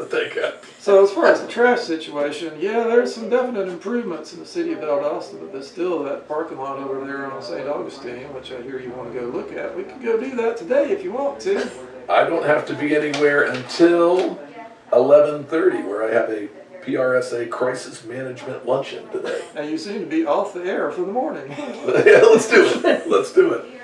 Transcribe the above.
that they got. So as far as the trash situation, yeah, there's some definite improvements in the city of Valdosta, but there's still that parking lot over there on St. Augustine, which I hear you wanna go look at. We could go do that today if you want to. I don't have to be anywhere until eleven thirty, where I have a PRSA crisis management luncheon today. And you seem to be off the air for the morning. yeah, let's do it. Let's do it.